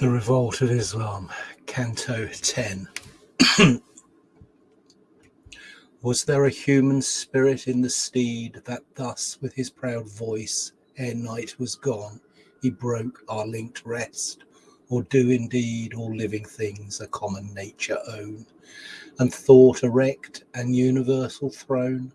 The Revolt of Islam, Canto 10. Was there a human spirit in the steed that thus, with his proud voice, ere night was gone, he broke our linked rest? Or do indeed all living things a common nature own, and thought erect an universal throne,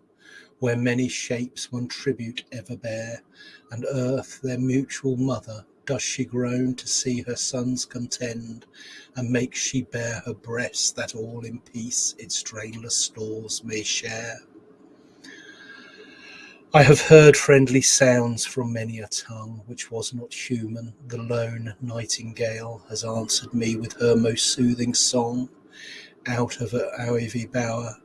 where many shapes one tribute ever bear, and earth their mutual mother does she groan to see her sons contend, and makes she bare her breast that all in peace its drainless stores may share? I have heard friendly sounds from many a tongue which was not human. The lone nightingale has answered me with her most soothing song out of her ivy bower,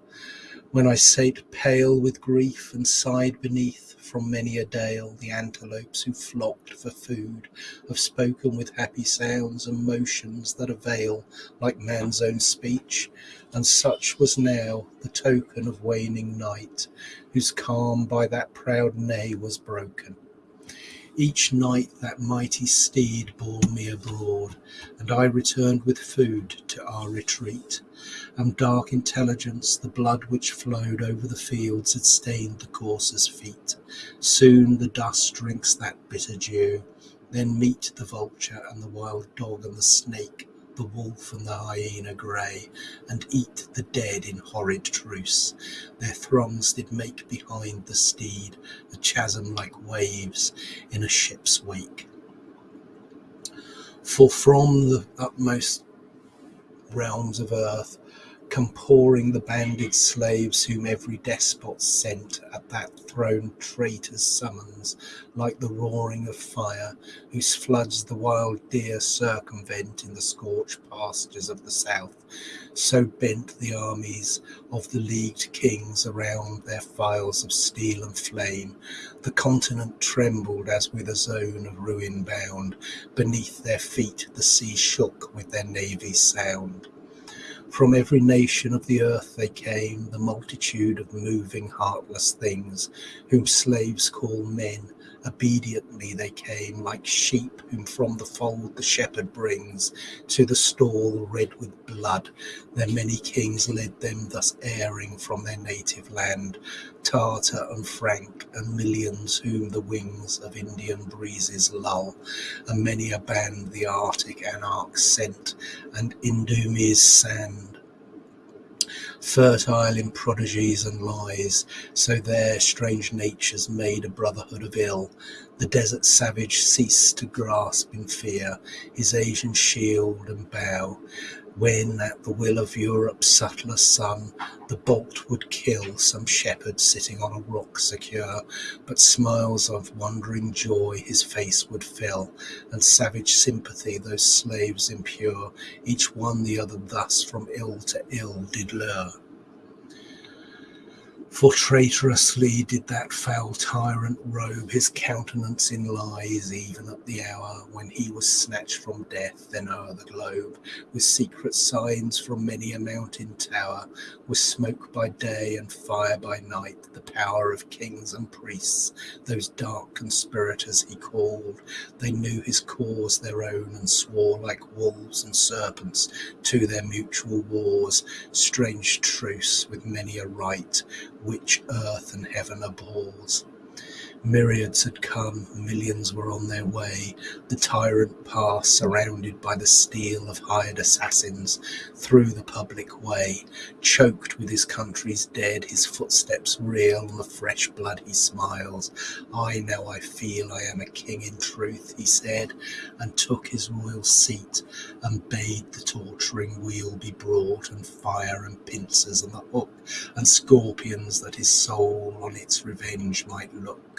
when I sate pale with grief and sighed beneath from many a dale the antelopes who flocked for food have spoken with happy sounds and motions that avail like man's own speech, and such was now the token of waning night, whose calm by that proud neigh was broken. Each night that mighty steed bore me abroad, and I returned with food to our retreat. And dark intelligence, the blood which flowed over the fields, had stained the courser's feet. Soon the dust drinks that bitter dew, then meet the vulture and the wild dog and the snake the wolf and the hyena grey, and eat the dead in horrid truce. Their throngs did make behind the steed a chasm like waves in a ship's wake. For from the utmost realms of earth come pouring the banded slaves whom every despot sent at that throne traitor's summons, like the roaring of fire, whose floods the wild deer circumvent in the scorched pastures of the south. So bent the armies of the leagued kings around their files of steel and flame. The continent trembled as with a zone of ruin bound. Beneath their feet the sea shook with their navy's sound. From every nation of the earth they came, the multitude of moving, heartless things, whom slaves call men. Obediently they came, like sheep whom from the fold the shepherd brings to the stall red with blood. Their many kings led them thus erring from their native land, Tartar and Frank, and millions whom the wings of Indian breezes lull, and many a band the Arctic anarch sent, and Idumea's sand fertile in prodigies and lies, so their strange natures made a brotherhood of ill. The desert savage ceased to grasp in fear his Asian shield and bow, when at the will of Europe's subtler son the bolt would kill some shepherd sitting on a rock secure, but smiles of wondering joy his face would fill, and savage sympathy those slaves impure, each one the other thus from ill to ill did lure. For traitorously did that foul tyrant robe his countenance in lies, even at the hour when he was snatched from death, then o'er the globe, with secret signs from many a mountain tower, with smoke by day and fire by night, the power of kings and priests, those dark conspirators he called. They knew his cause their own, and swore like wolves and serpents to their mutual wars, strange truce with many a rite which earth and heaven abhors. Myriads had come, millions were on their way, the tyrant passed, surrounded by the steel of hired assassins, through the public way. Choked with his country's dead, his footsteps reel the fresh blood he smiles. I now I feel I am a king in truth, he said, and took his royal seat, and bade the torturing wheel be brought, and fire and pincers, and the hook, and scorpions, that his soul on its revenge might look.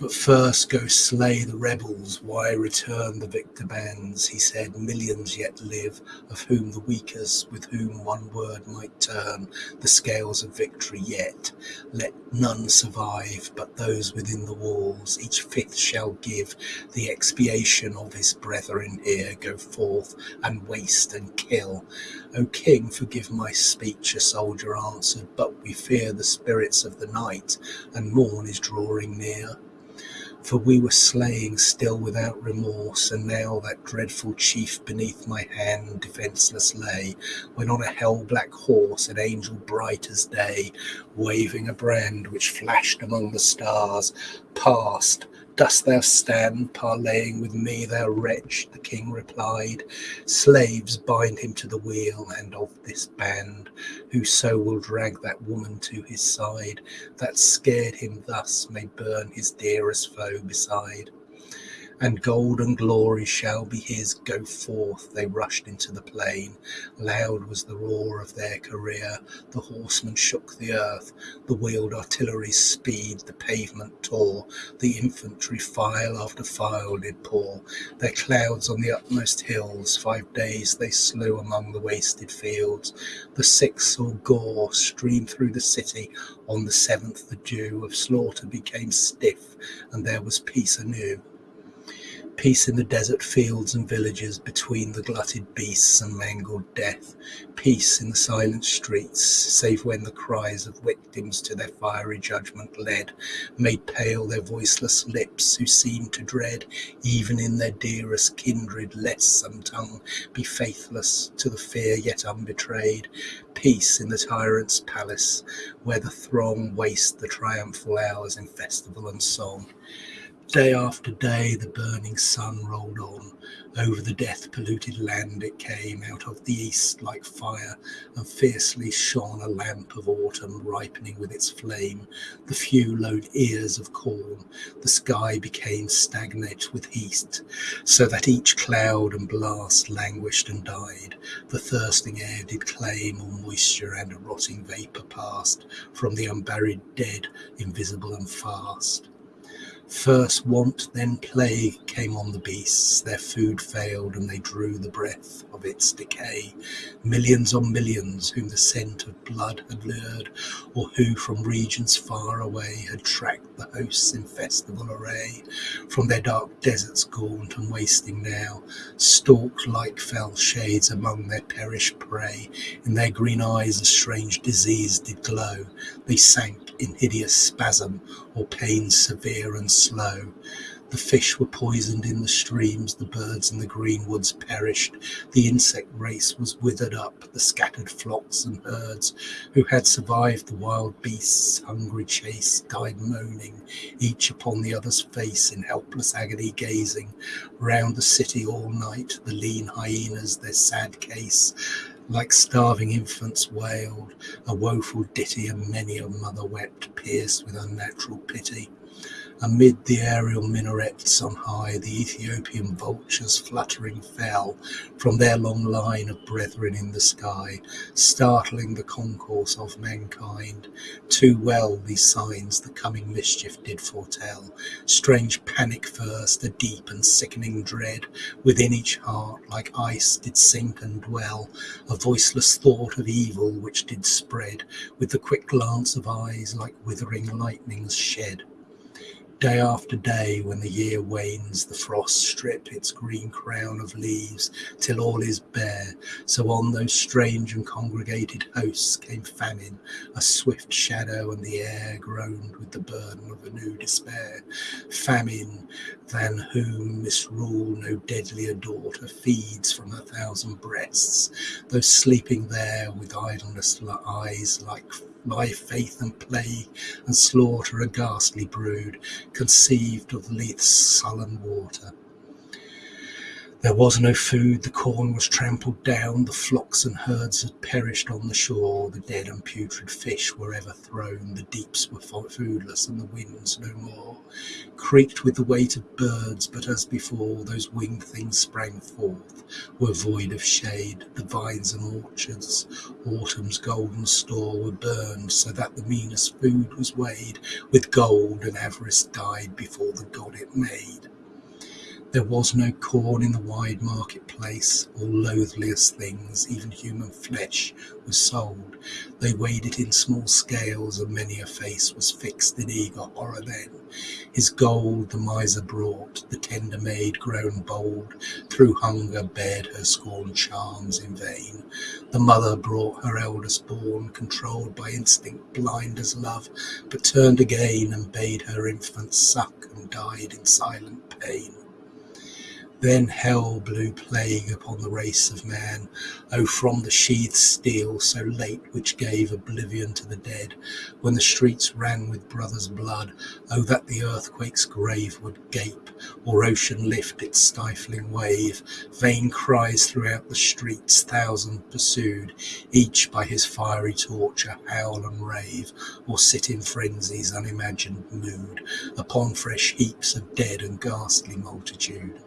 But first go slay the rebels, why return the victor bands? He said, Millions yet live, of whom the weakest, with whom one word might turn the scales of victory yet. Let none survive, but those within the walls, each fifth shall give the expiation of his brethren here. Go forth and waste and kill. O king, forgive my speech, a soldier answered, but we fear the spirits of the night, and morn is drawing near. For we were slaying still without remorse, and now that dreadful chief beneath my hand defenceless lay, when on a hell black horse, an angel bright as day, waving a brand which flashed among the stars, passed Dost thou stand parleying with me, thou wretch? The king replied. Slaves bind him to the wheel, and of this band, whoso will drag that woman to his side, that scared him thus, may burn his dearest foe beside and gold and glory shall be his. Go forth. They rushed into the plain. Loud was the roar of their career. The horsemen shook the earth. The wheeled artillery's speed the pavement tore. The infantry file after file did pour. Their clouds on the utmost hills. Five days they slew among the wasted fields. The sixth saw gore stream through the city. On the seventh the dew of slaughter became stiff, and there was peace anew. Peace in the desert fields and villages between the glutted beasts and mangled death. Peace in the silent streets, save when the cries of victims to their fiery judgment led made pale their voiceless lips who seemed to dread, even in their dearest kindred, lest some tongue be faithless to the fear yet unbetrayed. Peace in the tyrant's palace, where the throng waste the triumphal hours in festival and song. Day after day the burning sun rolled on. Over the death polluted land it came, out of the east like fire, and fiercely shone a lamp of autumn ripening with its flame. The few lowed ears of corn, the sky became stagnant with heat, so that each cloud and blast languished and died. The thirsting air did claim all moisture, and a rotting vapour passed from the unburied dead, invisible and fast. First want, then plague came on the beasts. Their food failed, and they drew the breath of its decay. Millions on millions, whom the scent of blood had lured, or who from regions far away had tracked the hosts in festival array, from their dark deserts gaunt and wasting now, stalked like fell shades among their perished prey. In their green eyes a strange disease did glow. They sank in hideous spasm or pain severe and slow. The fish were poisoned in the streams, the birds in the green woods perished, the insect race was withered up, the scattered flocks and herds who had survived the wild beasts' hungry chase died moaning, each upon the other's face in helpless agony gazing. Round the city all night the lean hyenas their sad case like starving infants wailed, a woeful ditty, and many a mother wept, pierced with unnatural pity. Amid the aerial minarets on high, the Ethiopian vultures fluttering fell from their long line of brethren in the sky, startling the concourse of mankind. Too well these signs the coming mischief did foretell. Strange panic first, a deep and sickening dread within each heart, like ice did sink and dwell, a voiceless thought of evil which did spread, with the quick glance of eyes like withering lightnings shed. Day after day, when the year wanes, the frosts strip its green crown of leaves till all is bare. So on those strange and congregated hosts came famine, a swift shadow, and the air groaned with the burden of a new despair. Famine, than whom misrule no deadlier daughter feeds from her thousand breasts, though sleeping there with idleness eyes like life, faith, and plague, and slaughter a ghastly brood, conceived of Lethe's sullen water. There was no food, the corn was trampled down, the flocks and herds had perished on the shore, the dead and putrid fish were ever thrown, the deeps were foodless, and the winds no more creaked with the weight of birds, but as before, those winged things sprang forth, were void of shade, the vines and orchards, autumn's golden store, were burned, so that the meanest food was weighed with gold, and avarice died before the God it made. There was no corn in the wide marketplace, all loathliest things, even human flesh, was sold. They weighed it in small scales, and many a face was fixed in eager horror then. His gold the miser brought, the tender maid grown bold, through hunger bared her scorned charms in vain. The mother brought her eldest born, controlled by instinct blind as love, but turned again and bade her infant suck and died in silent pain. Then hell blew plague upon the race of man. Oh, from the sheathed steel, so late, which gave oblivion to the dead, when the streets ran with brothers' blood, oh, that the earthquake's grave would gape, or ocean lift its stifling wave. Vain cries throughout the streets, thousand pursued, each by his fiery torture howl and rave, or sit in frenzy's unimagined mood, upon fresh heaps of dead and ghastly multitude.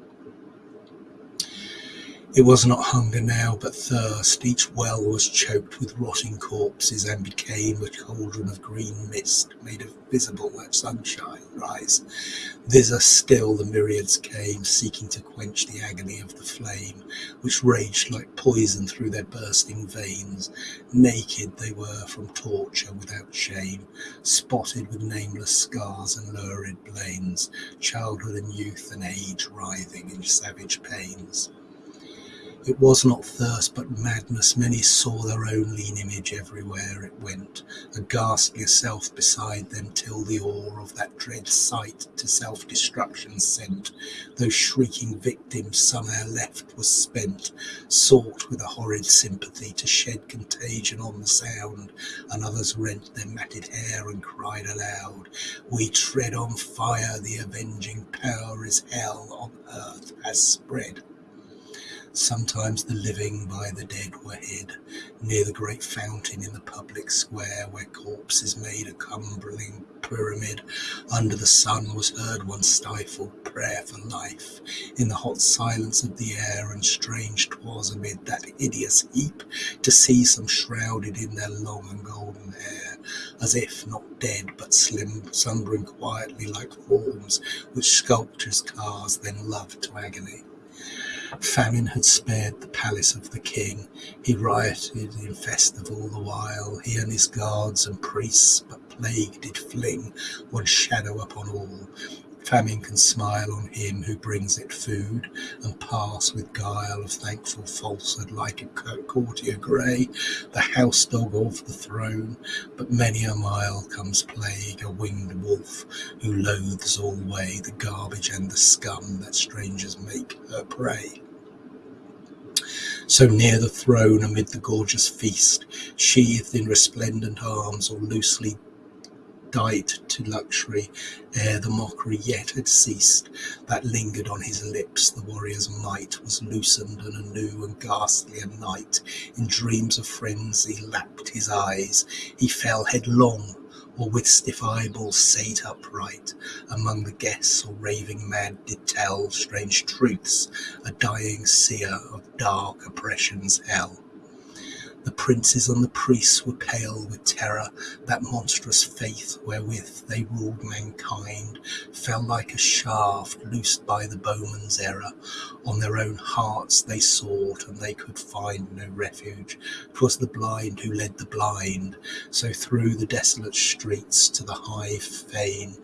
It was not hunger now, but thirst. Each well was choked with rotting corpses, and became a cauldron of green mist, made of visible at sunshine rise. Thither still the myriads came, seeking to quench the agony of the flame, which raged like poison through their bursting veins. Naked they were from torture, without shame, spotted with nameless scars and lurid blains, childhood and youth and age writhing in savage pains. It was not thirst, but madness. Many saw their own lean image everywhere it went, a ghastlier self beside them, till the awe of that dread sight to self destruction sent. Those shrieking victims, some ere left, was spent, sought with a horrid sympathy to shed contagion on the sound, and others rent their matted hair and cried aloud, We tread on fire, the avenging power is hell on earth has spread. Sometimes the living by the dead were hid Near the great fountain in the public square, Where corpses made a cumbering pyramid. Under the sun was heard one stifled prayer for life In the hot silence of the air, and strange 'twas amid That hideous heap to see some shrouded in their long and golden hair, As if not dead, but slim, slumbering quietly like forms Which sculptor's cars then loved to agony. Famine had spared the palace of the king. He rioted in festival the while, he and his guards and priests, but plague did fling one shadow upon all. Famine can smile on him who brings it food, and pass with guile of thankful falsehood like a courtier grey, the house dog of the throne. But many a mile comes plague, a winged wolf, who loathes alway the garbage and the scum that strangers make her prey. So near the throne, amid the gorgeous feast, sheathed in resplendent arms, or loosely dight to luxury, ere the mockery yet had ceased, that lingered on his lips, the warrior's might was loosened, and a new and ghastlier night, in dreams of frenzy, lapped his eyes. He fell headlong or with stiff eyeballs sate upright, among the guests or raving mad did tell strange truths, a dying seer of dark oppression's hell. The princes and the priests were pale with terror, that monstrous faith wherewith they ruled mankind fell like a shaft loosed by the bowman's error. On their own hearts they sought, and they could find no refuge. 'Twas the blind who led the blind, so through the desolate streets to the high fane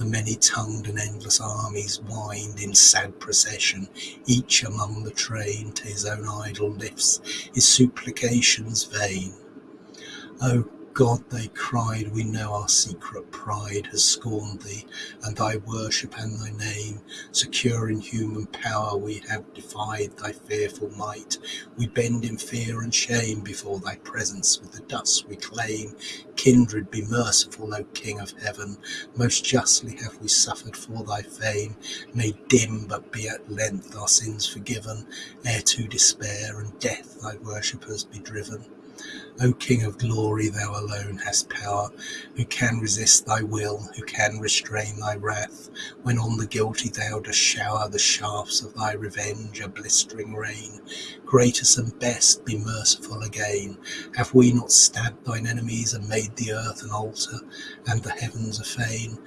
the many-tongued and endless armies wind in sad procession, each among the train to his own idol lifts his supplications vain. O oh, God, they cried, we know our secret pride has scorned thee, and thy worship and thy name. Secure in human power, we have defied thy fearful might. We bend in fear and shame before thy presence, with the dust we claim. Kindred, be merciful, O King of heaven. Most justly have we suffered for thy fame, May dim, but be at length our sins forgiven, ere to despair and death thy worshippers be driven. O King of glory, thou alone hast power. Who can resist thy will? Who can restrain thy wrath? When on the guilty thou dost shower the shafts of thy revenge, a blistering rain. Greatest and best, be merciful again. Have we not stabbed thine enemies and made the earth an altar and the heavens a fane?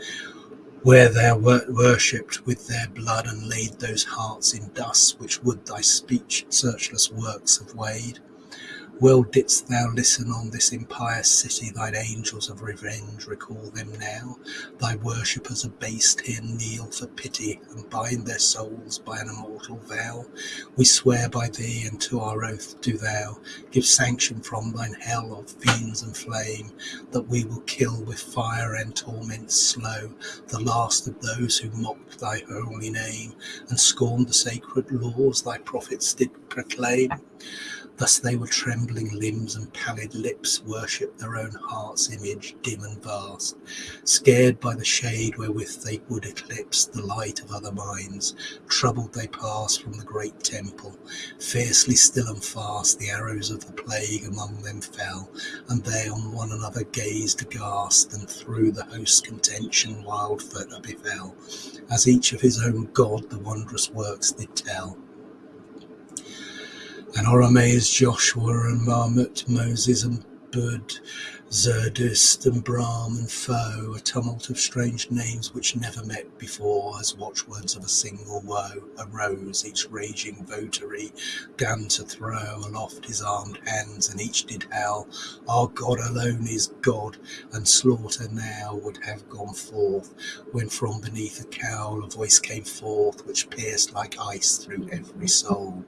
where thou wert worshipped with their blood and laid those hearts in dust which would thy speech searchless works have weighed. Well didst thou listen on this impious city, thine angels of revenge recall them now. Thy worshippers abased here kneel for pity and bind their souls by an immortal vow. We swear by thee, and to our oath do thou give sanction from thine hell of fiends and flame, that we will kill with fire and torment slow the last of those who mocked thy holy name and scorned the sacred laws thy prophets did proclaim. Thus they with trembling limbs and pallid lips worship their own heart's image, dim and vast, scared by the shade wherewith they would eclipse the light of other minds. Troubled they pass from the great temple, fiercely still and fast the arrows of the plague among them fell, and they on one another gazed aghast, and through the host's contention wild further befell, as each of his own God the wondrous works did tell. And Oromaze Joshua and Mahomet, Moses and Buddh, Zerdusht and Brahm and Foh, a tumult of strange names which never met before, as watchwords of a single woe arose, each raging votary gan to throw aloft his armed hands, and each did howl, Our God alone is God, and slaughter now would have gone forth, when from beneath a cowl a voice came forth, which pierced like ice through every soul.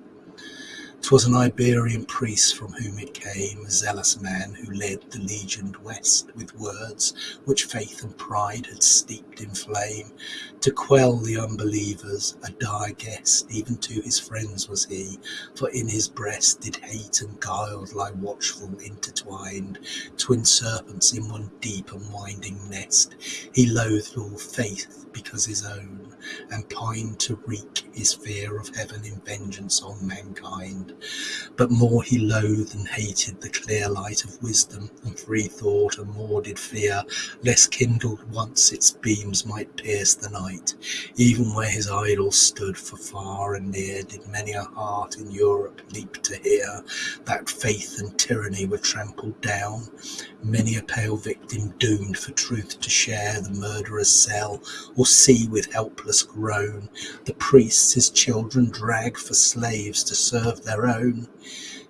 'Twas an Iberian priest from whom it came, a zealous man who led the legioned West with words which faith and pride had steeped in flame, to quell the unbelievers, a dire guest even to his friends was he, for in his breast did hate and guile lie watchful intertwined, twin serpents in one deep and winding nest. He loathed all faith because his own, and pined to wreak his fear of heaven in vengeance on mankind. But more he loathed and hated the clear light of wisdom and free thought, and more did fear lest kindled once its beams might pierce the night. Even where his idols stood, for far and near did many a heart in Europe leap to hear that faith and tyranny were trampled down. Many a pale victim doomed for truth to share the murderer's cell, or see with helpless groan the priests his children drag for slaves to serve their own.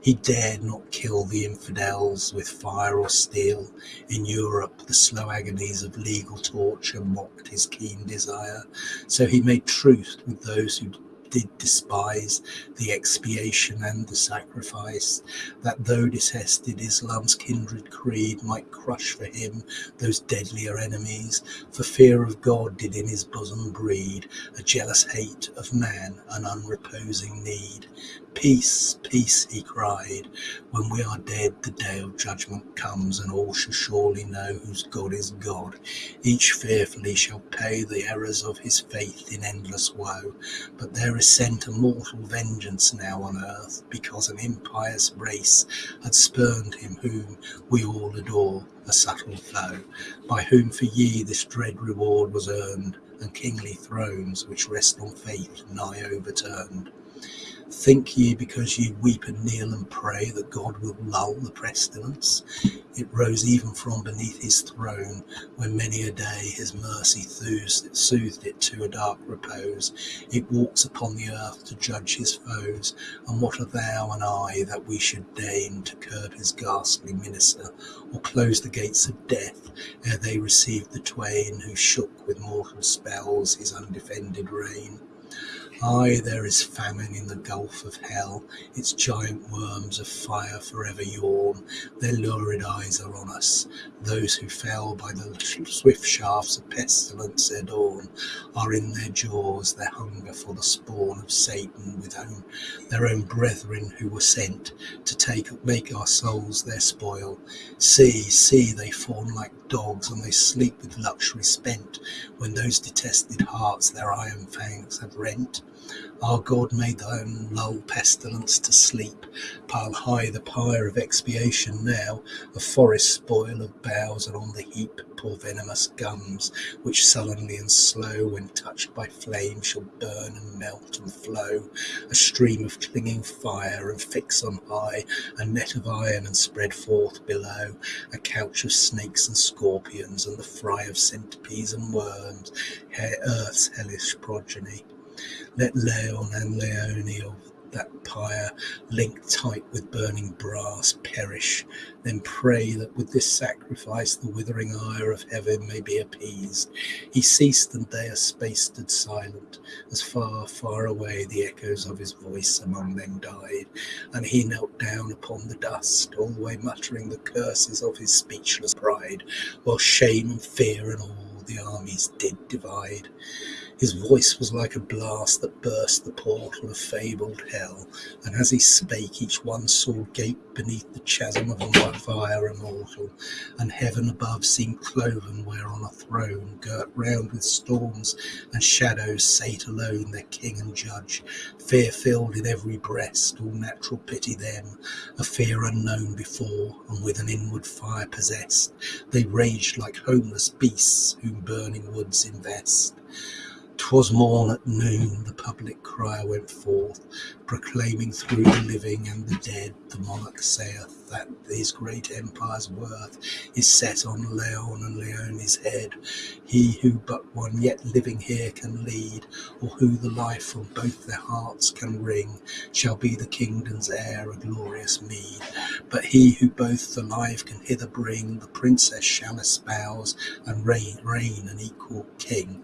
He dared not kill the infidels with fire or steel. In Europe, the slow agonies of legal torture mocked his keen desire. So he made truce with those who did despise the expiation and the sacrifice, that though detested Islam's kindred creed might crush for him those deadlier enemies, for fear of God did in his bosom breed a jealous hate of man, an unreposing need. Peace, peace, he cried. When we are dead, the day of judgment comes, and all shall surely know whose God is God. Each fearfully shall pay the errors of his faith in endless woe. But there is sent a mortal vengeance now on earth, because an impious race had spurned him whom we all adore, a subtle foe, by whom for ye this dread reward was earned, and kingly thrones which rest on faith nigh overturned. Think ye because ye weep and kneel and pray that God will lull the pestilence? It rose even from beneath his throne, when many a day his mercy soothed it to a dark repose. It walks upon the earth to judge his foes, and what are thou and I that we should deign to curb his ghastly minister, or close the gates of death ere they received the twain who shook with mortal spells his undefended reign? Aye, there is famine in the gulf of hell, its giant worms of fire forever yawn, their lurid eyes are on us. Those who fell by the swift shafts of pestilence ere dawn are in their jaws, their hunger for the spawn of Satan, with whom their own brethren who were sent to take make our souls their spoil. See, see, they fawn like dogs, and they sleep with luxury spent, when those detested hearts their iron fangs have rent. Our God made thine lull pestilence to sleep. Pile high the pyre of expiation now, a forest spoil of boughs, and on the heap. Pour venomous gums, which sullenly and slow, when touched by flame, shall burn and melt and flow, a stream of clinging fire, and fix on high. A net of iron, and spread forth below. A couch of snakes and scorpions, and the fry of centipedes and worms, earth's hellish progeny. Let Laon and Laone of that pyre, linked tight with burning brass, perish. Then pray that with this sacrifice the withering ire of heaven may be appeased. He ceased, and they a space stood silent, as far, far away the echoes of his voice among them died. And he knelt down upon the dust, alway muttering the curses of his speechless pride, while shame and fear and all the armies did divide. His voice was like a blast that burst the portal of fabled hell, and as he spake, each one saw gape beneath the chasm of a fire immortal, and heaven above seemed cloven where on a throne, girt round with storms and shadows, sate alone their king and judge, fear filled in every breast, all natural pity them, a fear unknown before, and with an inward fire possessed, they raged like homeless beasts whom burning woods invest. 'Twas morn at noon, the public crier went forth, proclaiming through the living and the dead, the monarch saith that his great empire's worth is set on Laon and Laone's head. He who but one yet living here can lead, or who the life from both their hearts can wring, shall be the kingdom's heir, a glorious meed. But he who both alive can hither bring, the princess shall espouse and reign, reign an equal king.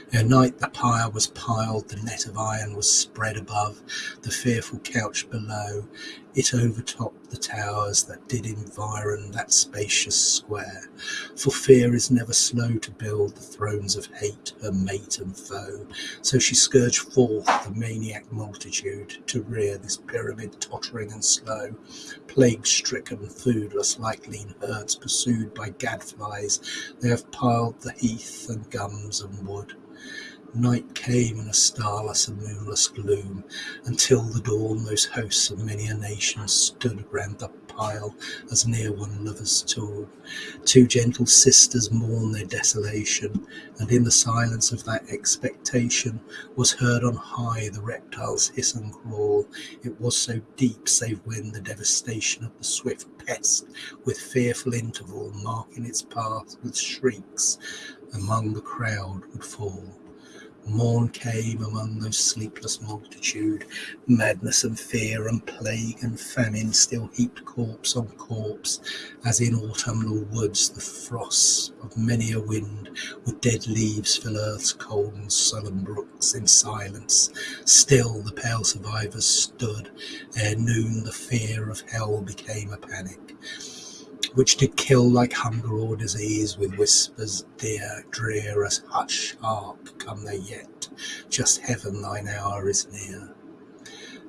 Ere night the pyre was piled, the net of iron was spread above, the fearful couch below. It overtopped the towers that did environ that spacious square. For fear is never slow to build the thrones of hate, her mate and foe. So she scourged forth the maniac multitude to rear this pyramid tottering and slow, plague stricken, foodless, like lean herds pursued by gadflies. They have piled the heath and gums and wood. Night came in a starless and moonless gloom, Until the dawn those hosts of many a nation Stood round the pile as near one lover's tomb. Two gentle sisters mourned their desolation, And in the silence of that expectation Was heard on high the reptile's hiss and crawl. It was so deep, save when the devastation Of the swift pest, with fearful interval Marking its path with shrieks, among the crowd would fall. Morn came among those sleepless multitude, madness and fear and plague and famine still heaped corpse on corpse, as in autumnal woods the frosts of many a wind with dead leaves fill earth's cold and sullen brooks in silence. Still the pale survivors stood, ere noon the fear of hell became a panic which did kill like hunger or disease with whispers dear, drear as hush, hark, come they yet, just heaven thine hour is near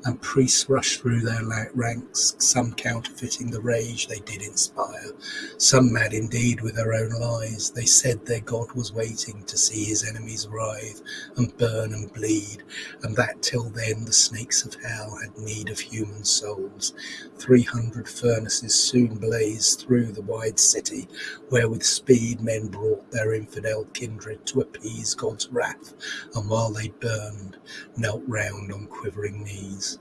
and priests rushed through their ranks, some counterfeiting the rage they did inspire, some mad indeed with their own lies. They said their God was waiting to see his enemies writhe and burn and bleed, and that till then the snakes of hell had need of human souls. Three hundred furnaces soon blazed through the wide city, where with speed men brought their infidel kindred to appease God's wrath, and while they burned, knelt round on quivering knees.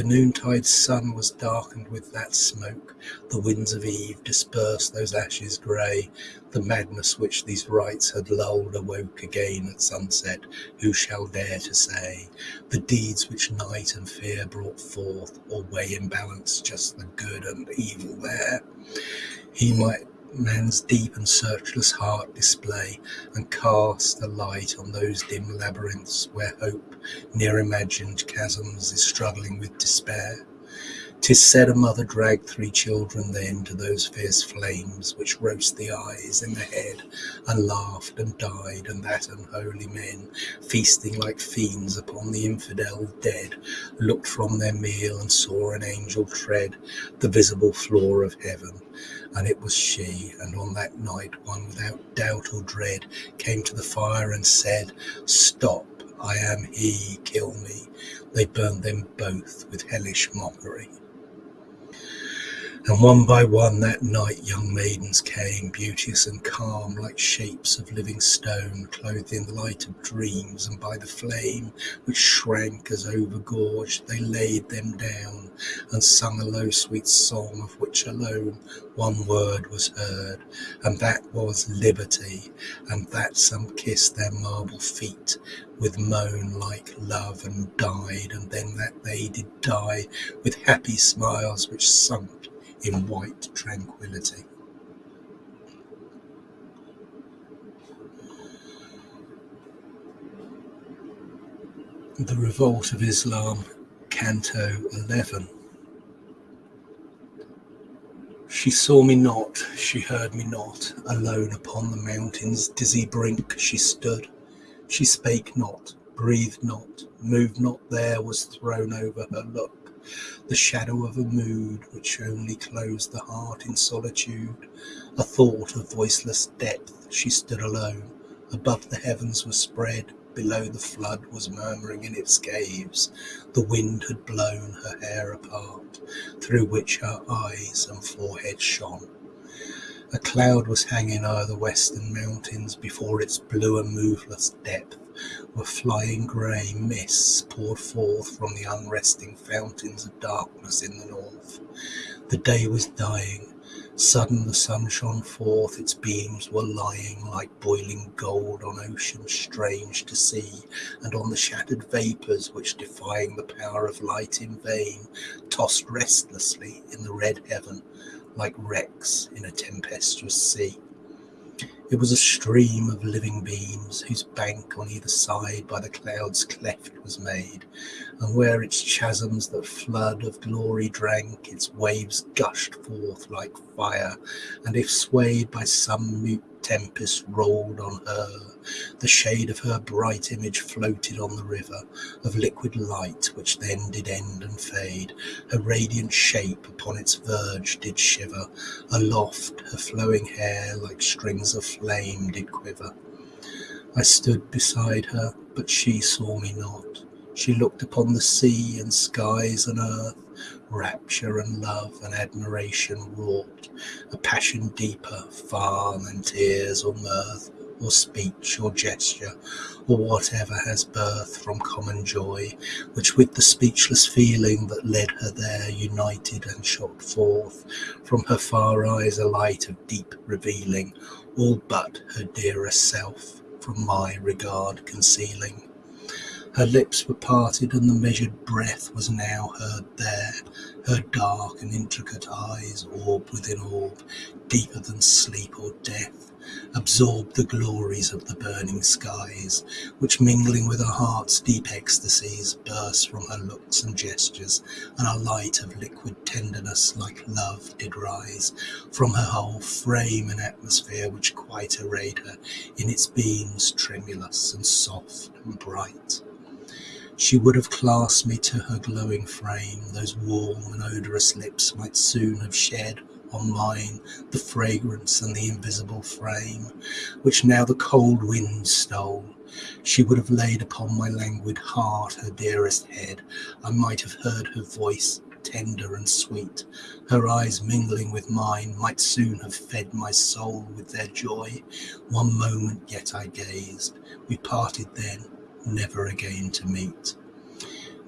The noontide sun was darkened with that smoke. The winds of eve dispersed those ashes grey. The madness which these rites had lulled awoke again at sunset. Who shall dare to say? The deeds which night and fear brought forth, or weigh in balance just the good and evil there? He might man's deep and searchless heart display, and cast a light on those dim labyrinths where hope, near imagined chasms, is struggling with despair. 'Tis said a mother dragged three children then to those fierce flames which roast the eyes and the head, and laughed and died, and that unholy men, feasting like fiends upon the infidel dead, looked from their meal and saw an angel tread the visible floor of heaven. And it was she, and on that night one without doubt or dread came to the fire and said, Stop, I am he, kill me. They burned them both with hellish mockery. And one by one that night young maidens came, beauteous and calm, like shapes of living stone, clothed in the light of dreams, and by the flame which shrank as overgorged, they laid them down, and sung a low sweet song of which alone one word was heard, and that was liberty, and that some kissed their marble feet with moan like love and died, and then that they did die with happy smiles which sunk in white tranquility. The Revolt of Islam, Canto 11. She saw me not, she heard me not, alone upon the mountain's dizzy brink she stood. She spake not, breathed not, moved not, there was thrown over her look the shadow of a mood which only closed the heart in solitude, a thought of voiceless depth. She stood alone. Above the heavens were spread, below the flood was murmuring in its caves. The wind had blown her hair apart, through which her eyes and forehead shone. A cloud was hanging o'er the western mountains before its blue and moveless depth were flying grey mists poured forth from the unresting fountains of darkness in the north. The day was dying. Sudden the sun shone forth, its beams were lying like boiling gold on ocean strange to see, and on the shattered vapours which, defying the power of light in vain, tossed restlessly in the red heaven like wrecks in a tempestuous sea. It was a stream of living beams, whose bank on either side by the clouds cleft was made, and where its chasms that flood of glory drank, its waves gushed forth like fire, and if swayed by some mute tempest rolled on her, the shade of her bright image floated on the river of liquid light, which then did end and fade. Her radiant shape upon its verge did shiver, aloft her flowing hair like strings of flame did quiver. I stood beside her, but she saw me not. She looked upon the sea and skies and earth, rapture and love and admiration wrought, a passion deeper far than tears or mirth, or speech or gesture, or whatever has birth from common joy, which with the speechless feeling that led her there united and shot forth from her far eyes a light of deep revealing, all but her dearest self from my regard concealing. Her lips were parted, and the measured breath was now heard there. Her dark and intricate eyes, orb within orb, deeper than sleep or death, absorbed the glories of the burning skies, which mingling with her heart's deep ecstasies, burst from her looks and gestures, and a light of liquid tenderness like love did rise from her whole frame and atmosphere, which quite arrayed her in its beams tremulous and soft and bright. She would have clasped me to her glowing frame, those warm and odorous lips might soon have shed on mine the fragrance and the invisible frame, which now the cold wind stole. She would have laid upon my languid heart her dearest head. I might have heard her voice tender and sweet. Her eyes mingling with mine might soon have fed my soul with their joy. One moment yet I gazed. We parted then, never again to meet.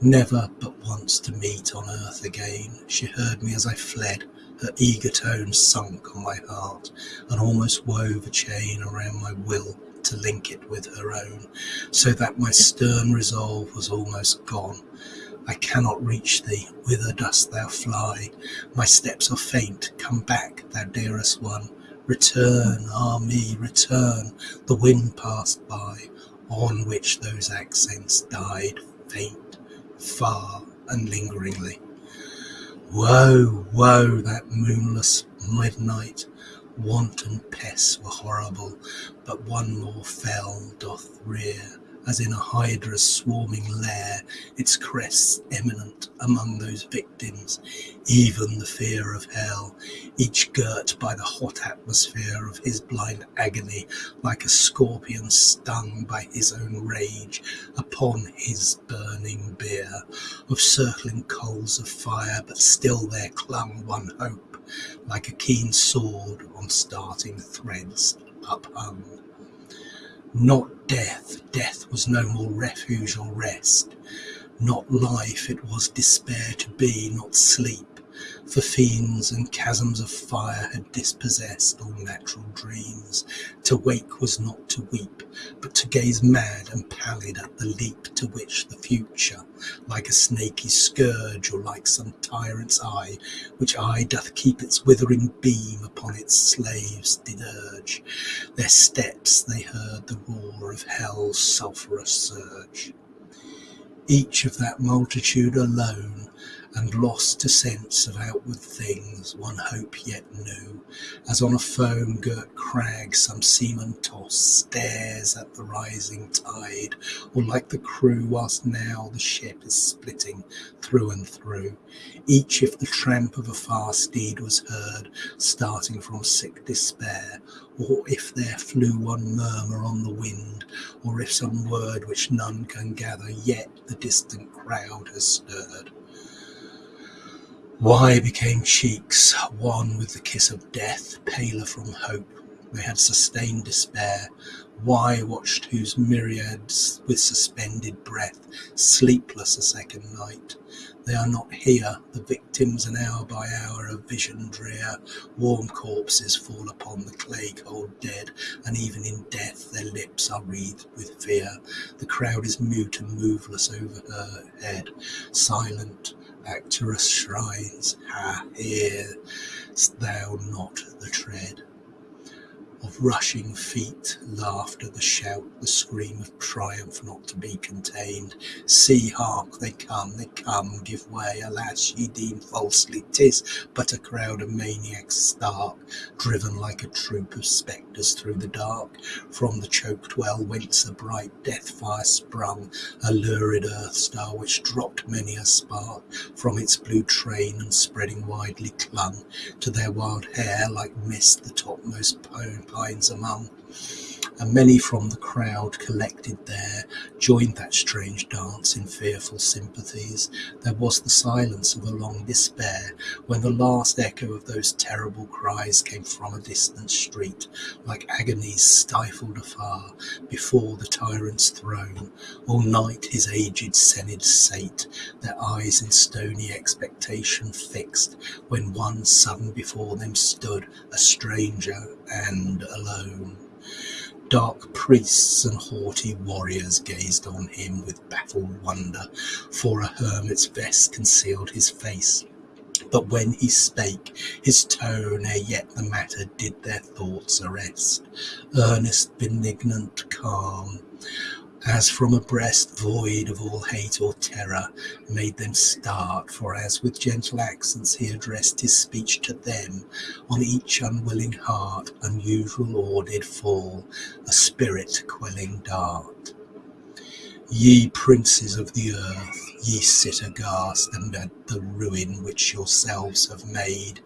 Never but once to meet on earth again. She heard me as I fled, her eager tones sunk on my heart, and almost wove a chain around my will to link it with her own, so that my stern resolve was almost gone. I cannot reach thee, whither dost thou fly? My steps are faint, come back, thou dearest one. Return, ah me, return, the wind passed by, on which those accents died faint, far, and lingeringly. Woe, woe, that moonless midnight! Want and pests were horrible, but one more fell doth rear as in a hydra's swarming lair, its crests eminent among those victims, even the fear of hell, each girt by the hot atmosphere of his blind agony, like a scorpion stung by his own rage upon his burning bier, of circling coals of fire, but still there clung one hope, like a keen sword on starting threads uphung. Not death, death was no more refuge or rest. Not life, it was despair to be, not sleep. For fiends and chasms of fire had dispossessed all natural dreams. To wake was not to weep, but to gaze mad and pallid at the leap to which the future, like a snaky scourge or like some tyrant's eye, which eye doth keep its withering beam upon its slaves, did urge. Their steps they heard the roar of hell's sulphurous surge. Each of that multitude alone and lost to sense of outward things, one hope yet knew, as on a foam girt crag some seaman tossed stares at the rising tide, or like the crew whilst now the ship is splitting through and through, each if the tramp of a far steed was heard, starting from sick despair, or if there flew one murmur on the wind, or if some word which none can gather yet the distant crowd has stirred. Why became cheeks wan with the kiss of death, paler from hope? They had sustained despair. Why watched whose myriads with suspended breath, sleepless a second night? They are not here, the victims, and hour by hour of vision drear. Warm corpses fall upon the clay cold dead, and even in death their lips are wreathed with fear. The crowd is mute and moveless over her head, silent, Arcturus shrines, ha, hear'st thou not the tread? Of rushing feet, laughter, the shout, the scream of triumph not to be contained. See, hark, they come, they come, give way, alas, ye deem falsely, tis but a crowd of maniacs stark, driven like a troop of spectres through the dark, from the choked well whence a bright death fire sprung, a lurid earth star which dropped many a spark from its blue train and spreading widely clung to their wild hair like mist the topmost pone pines among, and many from the crowd collected there joined that strange dance in fearful sympathies. There was the silence of a long despair when the last echo of those terrible cries came from a distant street, like agonies stifled afar before the tyrant's throne. All night his aged senate sate, their eyes in stony expectation fixed, when one sudden before them stood, a stranger and alone. Dark priests and haughty warriors gazed on him with baffled wonder, for a hermit's vest concealed his face. But when he spake, his tone ere yet the matter did their thoughts arrest, earnest, benignant, calm, as from a breast void of all hate or terror, made them start, for as with gentle accents he addressed his speech to them, on each unwilling heart unusual awe did fall, a spirit-quelling dart. Ye princes of the earth, ye sit aghast and at the ruin which yourselves have made.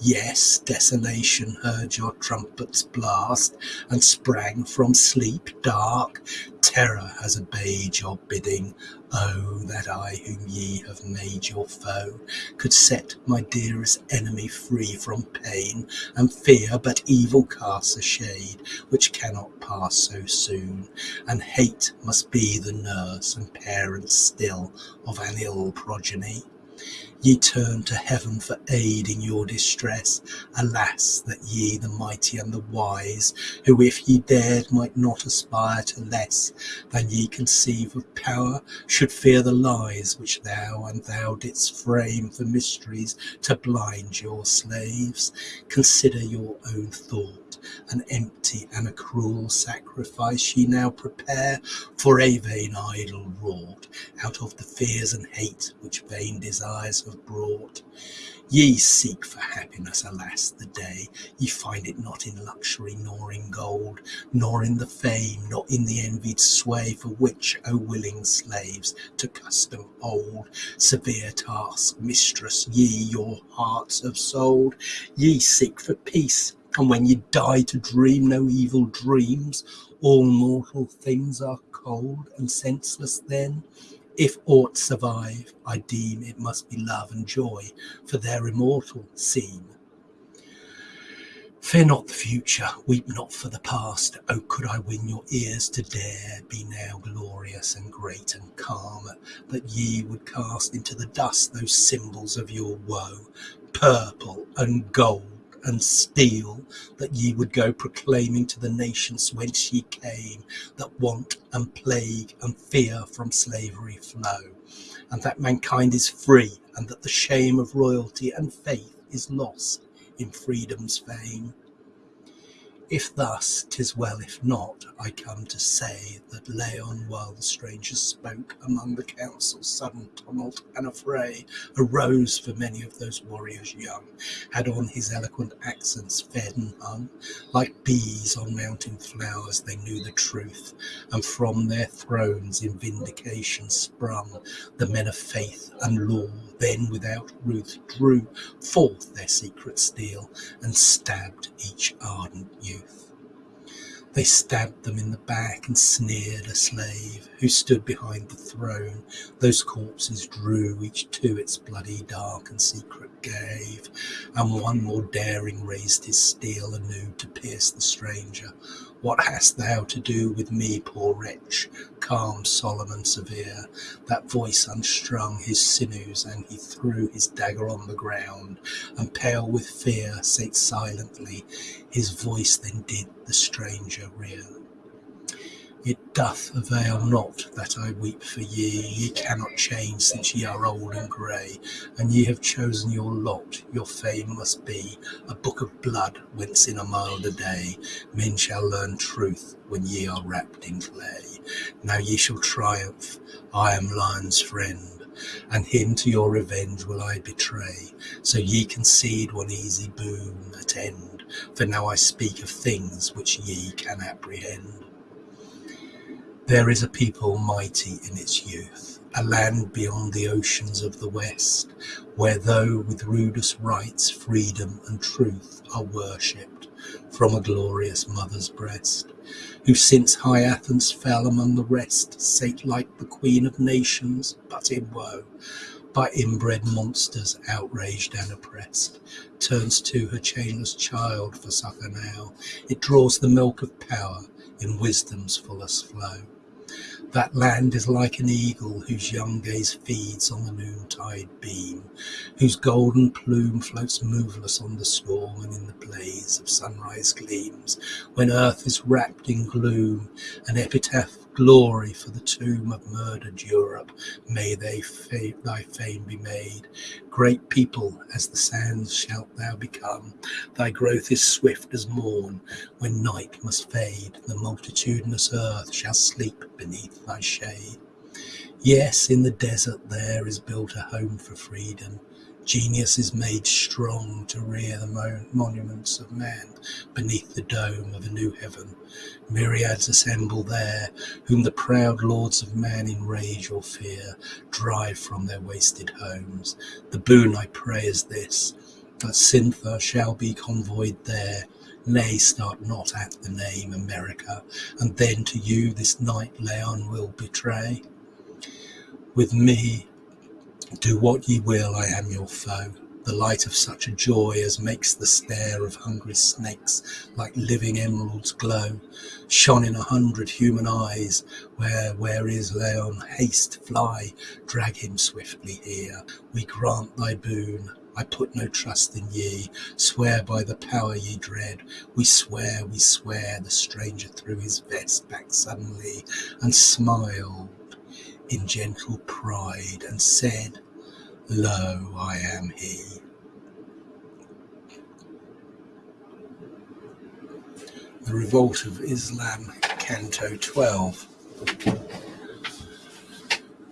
Yes, desolation heard your trumpets blast and sprang from sleep dark. Terror has obeyed your bidding. Oh, that I, whom ye have made your foe, could set my dearest enemy free from pain and fear, but evil casts a shade which cannot pass so soon, and hate must be the nurse and parent still of an ill progeny. Ye turn to heaven for aid in your distress. Alas, that ye, the mighty and the wise, who if ye dared might not aspire to less than ye conceive of power, should fear the lies which thou and thou didst frame for mysteries to blind your slaves. Consider your own thought night, an empty and a cruel sacrifice ye now prepare for a vain idol wrought out of the fears and hate which vain desires have brought. Ye seek for happiness, alas, the day ye find it not in luxury, nor in gold, nor in the fame, nor in the envied sway for which, O willing slaves, to custom hold. Severe task, mistress, ye your hearts have sold. Ye seek for peace, and when you die to dream no evil dreams, all mortal things are cold and senseless then. If aught survive, I deem it must be love and joy, for their immortal seem. Fear not the future, weep not for the past. Oh, could I win your ears to dare be now glorious and great and calm, that ye would cast into the dust those symbols of your woe, purple and gold and steel, that ye would go proclaiming to the nations whence ye came, that want and plague and fear from slavery flow, and that mankind is free, and that the shame of royalty and faith is lost in freedom's fame. If thus, 'tis well; if not, I come to say that Laon, while the strangers spoke among the council, sudden tumult and affray arose, for many of those warriors young had on his eloquent accents fed and hung. Like bees on mountain flowers, they knew the truth, and from their thrones in vindication sprung the men of faith and law. Then, without ruth, drew forth their secret steel and stabbed each ardent youth. They stabbed them in the back and sneered a slave who stood behind the throne. Those corpses drew each to its bloody dark and secret cave, and one more daring raised his steel anew to pierce the stranger. What hast thou to do with me, poor wretch? Calm, solemn, and severe, that voice unstrung his sinews, and he threw his dagger on the ground, and pale with fear sate silently. His voice then did the stranger rear. It doth avail not that I weep for ye, ye cannot change since ye are old and grey, and ye have chosen your lot, your fame must be a book of blood whence in a milder day men shall learn truth when ye are wrapped in clay. Now ye shall triumph, I am Laon's friend, and him to your revenge will I betray, so ye concede one easy boon attend, for now I speak of things which ye can apprehend. There is a people mighty in its youth, a land beyond the oceans of the west, where though with rudest rites freedom and truth are worshipped from a glorious mother's breast, who since high Athens fell among the rest sate like the queen of nations, but in woe, by inbred monsters outraged and oppressed, turns to her chainless child for succor now. It draws the milk of power in wisdom's fullest flow. That land is like an eagle whose young gaze feeds on the noontide beam, whose golden plume floats moveless on the storm and in the blaze of sunrise gleams, when earth is wrapped in gloom, an epitaph glory for the tomb of murdered Europe. May they fa- thy fame be made. Great people as the sands shalt thou become. Thy growth is swift as morn. When night must fade, the multitudinous earth shall sleep beneath thy shade. Yes, in the desert there is built a home for freedom Genius is made strong to rear the monuments of man beneath the dome of a new heaven. Myriads assemble there, whom the proud lords of man in rage or fear drive from their wasted homes. The boon I pray is this, that Cythna shall be convoyed there. Nay, start not at the name America, and then to you this night Laon will betray. With me do what ye will, I am your foe. The light of such a joy as makes the stare of hungry snakes like living emeralds glow, shone in a hundred human eyes. Where, where is Laon? Haste, fly, drag him swiftly here. We grant thy boon. I put no trust in ye. Swear by the power ye dread. We swear, we swear. The stranger threw his vest back suddenly and smiled in gentle pride and said, Lo, I am he. The Revolt of Islam, Canto 12.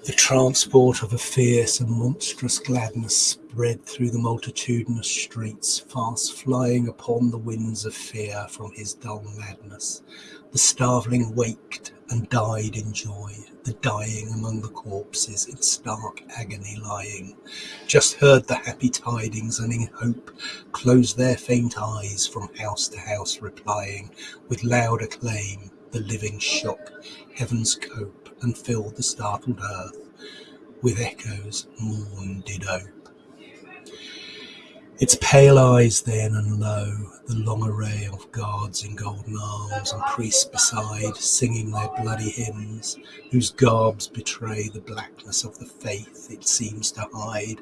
The transport of a fierce and monstrous gladness spread through the multitudinous streets, fast flying upon the winds of fear from his dull madness. The starveling waked and died in joy, the dying among the corpses in stark agony lying, just heard the happy tidings and in hope closed their faint eyes from house to house replying with loud acclaim the living shock heaven's cope and filled the startled earth with echoes morn did ope. Its pale eyes then, and lo, the long array of guards in golden arms, and priests beside, singing their bloody hymns, whose garbs betray the blackness of the faith it seems to hide,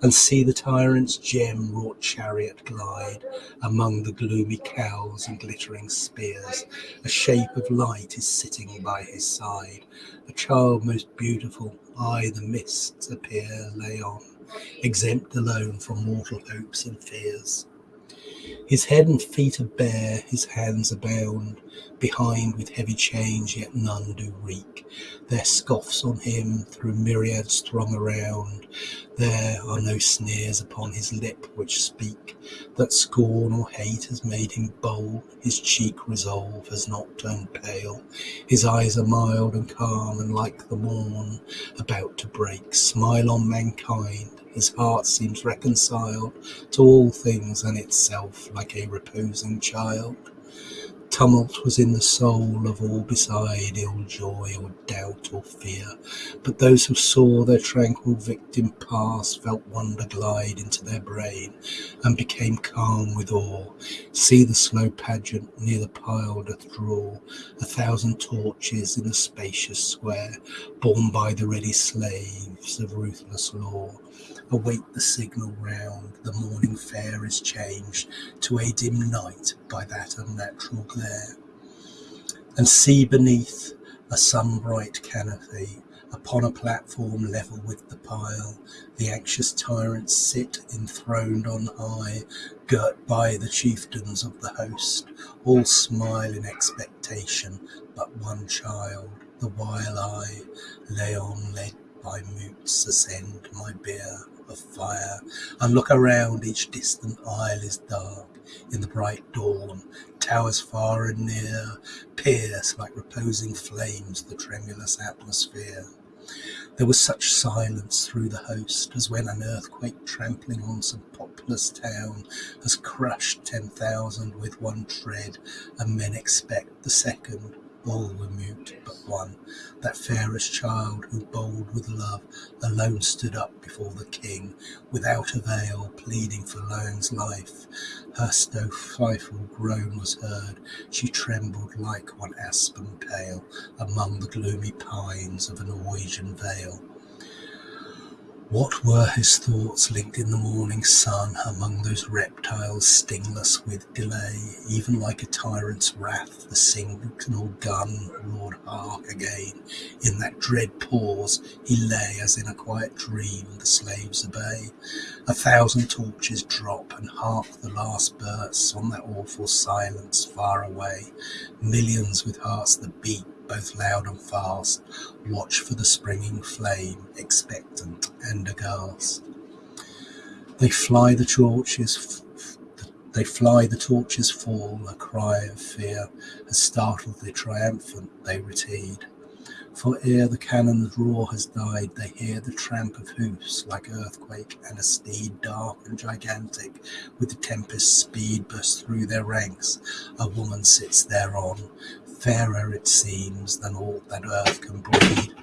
and see the tyrant's gem-wrought chariot glide among the gloomy cowls and glittering spears. A shape of light is sitting by his side, a child most beautiful, aye, the mists appear lay on exempt alone from mortal hopes and fears. His head and feet are bare, his hands are bound, behind with heavy chains, yet none do reek. Their scoffs on him through myriads throng around. There are no sneers upon his lip which speak that scorn or hate has made him bold. His cheek resolve has not turned pale. His eyes are mild and calm and like the morn about to break. Smile on mankind his heart seems reconciled to all things and itself like a reposing child. Tumult was in the soul of all beside, ill joy or doubt or fear. But those who saw their tranquil victim pass felt wonder glide into their brain and became calm with awe. See the slow pageant near the pile doth draw a thousand torches in the spacious square, borne by the ready slaves of ruthless law await the signal round. The morning fair is changed to a dim night by that unnatural glare. And see beneath a sun-bright canopy, upon a platform level with the pile, the anxious tyrants sit enthroned on high, girt by the chieftains of the host, all smile in expectation, but one child, the while I, Laon led by mutes, ascend my bier of fire, and look around, each distant isle is dark in the bright dawn, towers far and near pierce like reposing flames the tremulous atmosphere. There was such silence through the host as when an earthquake trampling on some populous town has crushed ten thousand with one tread, and men expect the second all were mute but one, that fairest child who, bold with love, alone stood up before the king, without avail, pleading for Laon's life. Her stifled groan was heard. She trembled like one aspen pale among the gloomy pines of a Norwegian vale. What were his thoughts linked in the morning sun among those reptiles stingless with delay? Even like a tyrant's wrath, the signal gun roared hark again. In that dread pause he lay as in a quiet dream the slaves obey. A thousand torches drop and hark the last bursts on that awful silence far away. Millions with hearts that beat both loud and fast, watch for the springing flame, expectant and aghast. They fly the torches, they fly the torches fall, a cry of fear has startled the triumphant, they retreat. For ere the cannon's roar has died, they hear the tramp of hoofs like earthquake, and a steed dark and gigantic, with the tempest speed bursts through their ranks. A woman sits thereon, fairer it seems than aught that earth can breed,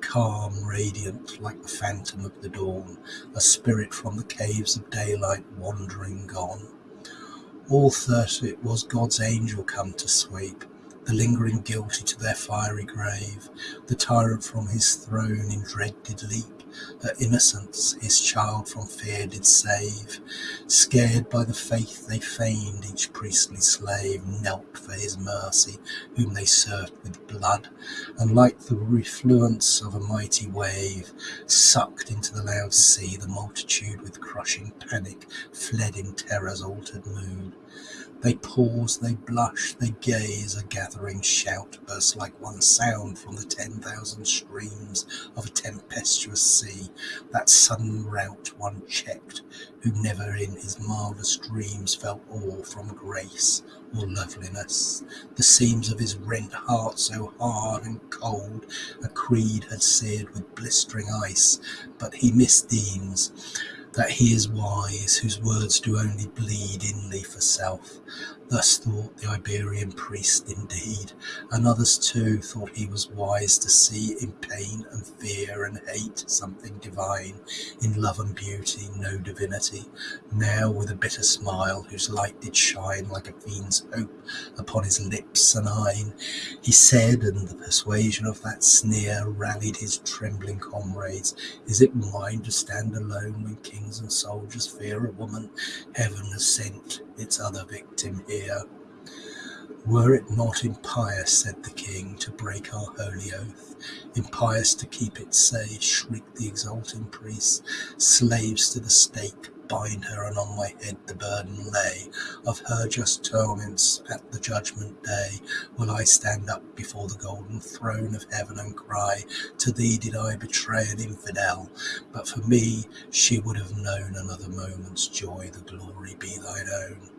calm, radiant, like the phantom of the dawn, a spirit from the caves of daylight wandering gone. All thought it was God's angel come to sweep the lingering guilty to their fiery grave. The tyrant from his throne in dread did leap, her innocence his child from fear did save. Scared by the faith they feigned, each priestly slave knelt for his mercy, whom they served with blood, and like the refluence of a mighty wave, sucked into the loud sea, the multitude with crushing panic fled in terror's altered mood. They pause, they blush, they gaze, a gathering shout bursts like one sound from the ten thousand streams of a tempestuous sea, that sudden rout one checked, who never in his mildest dreams felt awe from grace or loveliness. The seams of his rent heart so hard and cold a creed had seared with blistering ice, but he misdeems that he is wise, whose words do only bleed inly for self. Thus thought the Iberian priest indeed, and others too thought he was wise to see in pain and fear and hate something divine, in love and beauty no divinity. Now with a bitter smile, whose light did shine like a fiend's hope upon his lips and eyne, he said, and the persuasion of that sneer rallied his trembling comrades, Is it mine to stand alone when kings and soldiers fear a woman? Heaven has sent its other victim here. Were it not impious, said the king, to break our holy oath, impious to keep it say, shrieked the exulting priest, slaves to the stake, bind her, and on my head the burden lay of her just torments at the judgment day. Will I stand up before the golden throne of heaven and cry, To thee did I betray an infidel, but for me she would have known another moment's joy, the glory be thine own.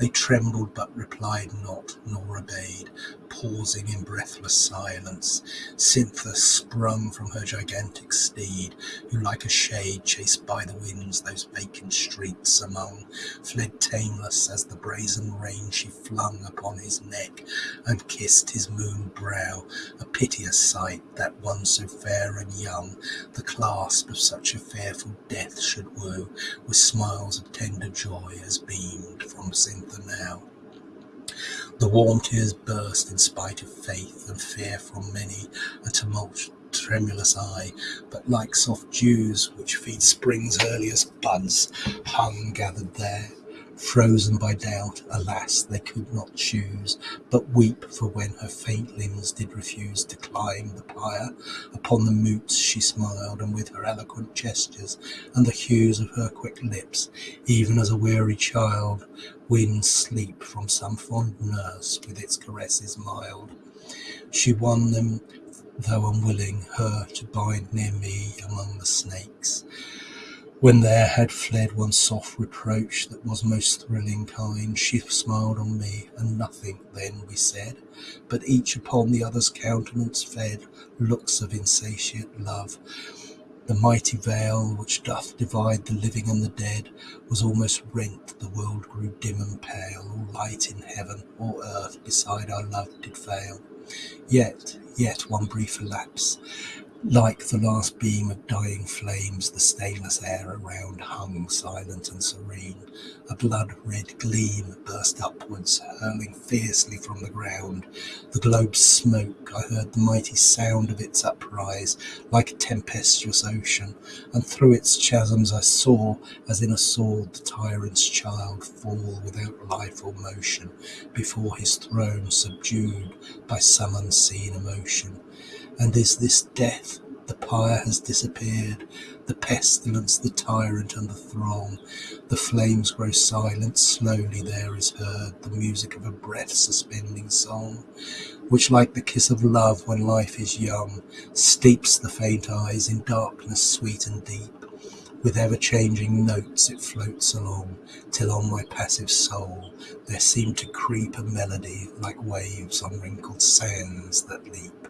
They trembled but replied not, nor obeyed, pausing in breathless silence. Cythna sprung from her gigantic steed, who like a shade chased by the winds those vacant streets among, fled tameless as the brazen rein she flung upon his neck, and kissed his moon brow, a piteous sight that one so fair and young, the clasp of such a fearful death should woo, with smiles of tender joy as beamed from Cythna the now. The warm tears burst in spite of faith and fear from many a tumult tremulous eye, but like soft dews which feed spring's earliest buds, hung gathered there, Frozen by doubt, alas, they could not choose But weep, for when her faint limbs did refuse To climb the pyre, upon the moots she smiled, And with her eloquent gestures, and the hues Of her quick lips, even as a weary child Wins sleep from some fond nurse with its caresses mild, She won them, though unwilling, her to bind near me among the snakes. When there had fled one soft reproach that was most thrilling kind, She smiled on me, and nothing then we said, But each upon the other's countenance fed Looks of insatiate love. The mighty veil which doth divide the living and the dead Was almost rent, the world grew dim and pale, All light in heaven, or earth beside our love did fail. Yet, yet one brief lapse, like the last beam of dying flames, the stainless air around hung silent and serene. A blood-red gleam burst upwards, hurling fiercely from the ground. The globe's smoke, I heard the mighty sound of its uprise, like a tempestuous ocean, and through its chasms I saw, as in a sword, the tyrant's child fall without life or motion, before his throne subdued by some unseen emotion. And is this death? The pyre has disappeared, the pestilence, the tyrant, and the throng. The flames grow silent, slowly there is heard the music of a breath suspending song, which, like the kiss of love when life is young, steeps the faint eyes in darkness sweet and deep. With ever changing notes it floats along, till on my passive soul there seemed to creep a melody like waves on wrinkled sands that leap.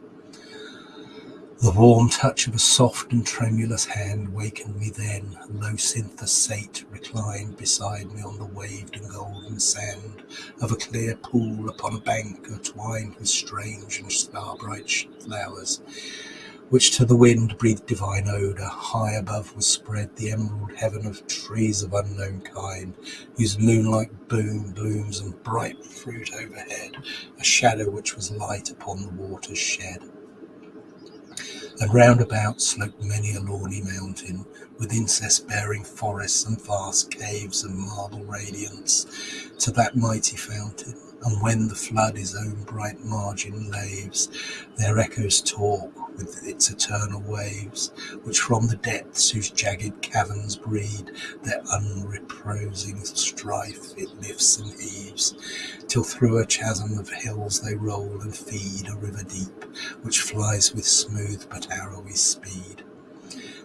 The warm touch of a soft and tremulous hand wakened me then. Low Cythna sate reclined beside me on the waved and golden sand of a clear pool upon a bank twined with strange and star-bright flowers, which to the wind breathed divine odour. High above was spread the emerald heaven of trees of unknown kind, whose moonlight boom blooms and bright fruit overhead, a shadow which was light upon the waters shed. And round about sloped many a lawny mountain, with incest-bearing forests and vast caves of marble radiance, to that mighty fountain. And when the flood his own bright margin laves, their echoes talk with its eternal waves, which from the depths whose jagged caverns breed their unreposing strife it lifts and heaves, till through a chasm of hills they roll and feed a river deep, which flies with smooth but arrowy speed.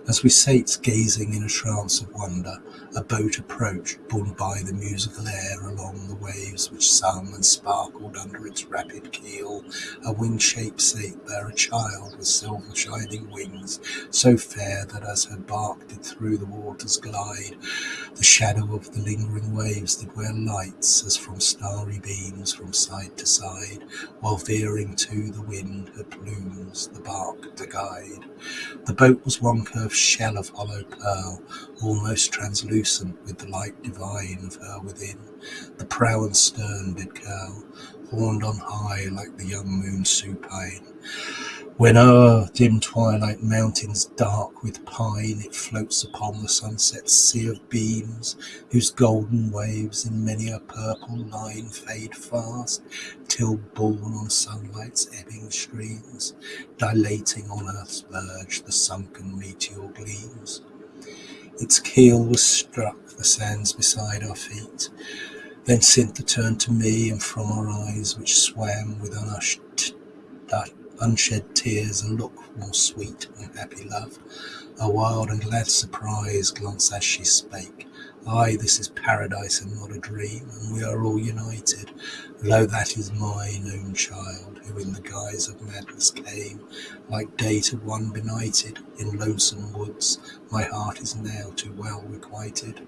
As we sate gazing in a trance of wonder, a boat approached, borne by the musical air along the waves which sung and sparkled under its rapid keel. A winged shape there, a child with silver shining wings, so fair that as her bark did through the waters glide, the shadow of the lingering waves did wear lights as from starry beams from side to side, while veering to the wind her plumes the bark to guide. The boat was one curved shell of hollow pearl, almost translucent with the light divine of her within. The prow and stern did curl, horned on high like the young moon supine. When o'er dim twilight mountains dark with pine it floats upon the sunset sea of beams, whose golden waves in many a purple line fade fast, till borne on sunlight's ebbing streams, dilating on earth's verge the sunken meteor gleams. Its keel was struck the sands beside our feet. Then Cythna turned to me, and from our eyes, which swam with unushed unshed tears, a look more sweet than happy love, a wild and glad surprise glanced as she spake. Ay, this is paradise and not a dream, and we are all united. Lo, that is mine own child, who in the guise of madness came, like day to one benighted, in lonesome woods. My heart is now too well requited.